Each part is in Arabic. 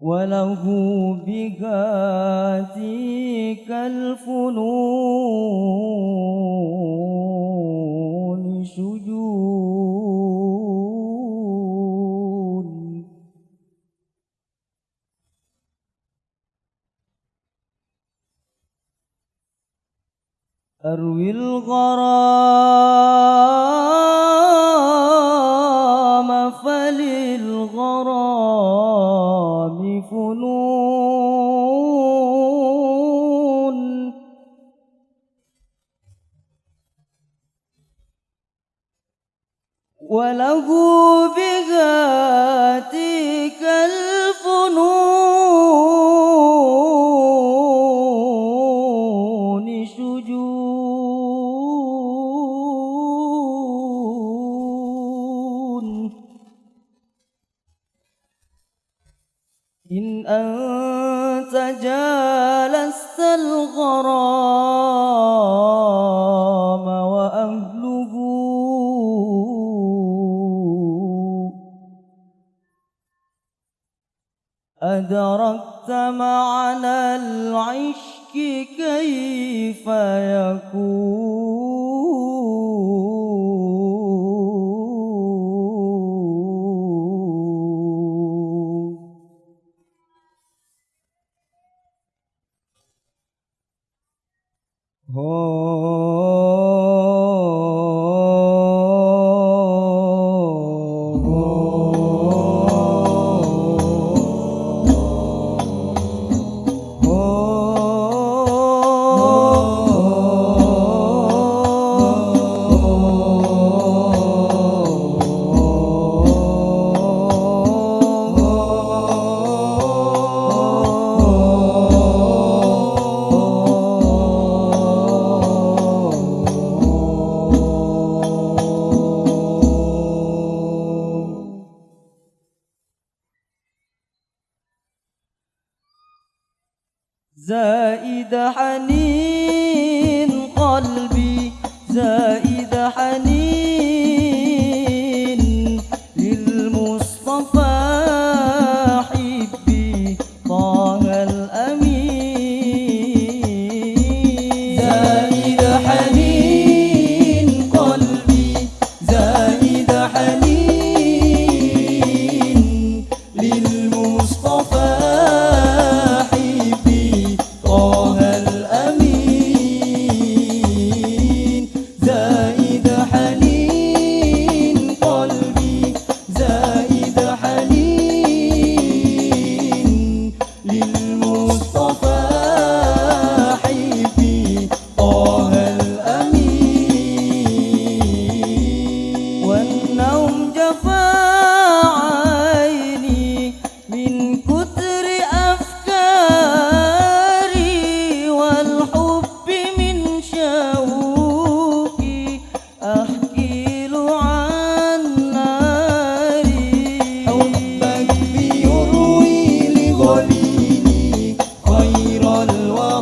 وله بهاتيك الفنون شجون. أروي الغرام وله بذاتك الفنون شجون. إن أنت جالست الغرام وأهله أدركت معنى العشق كيف يكون. زائد حنين. Allah.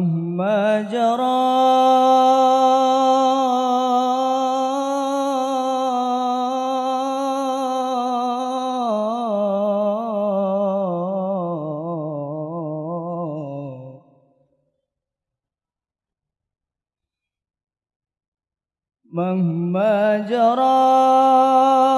مهما جرى مهما جرى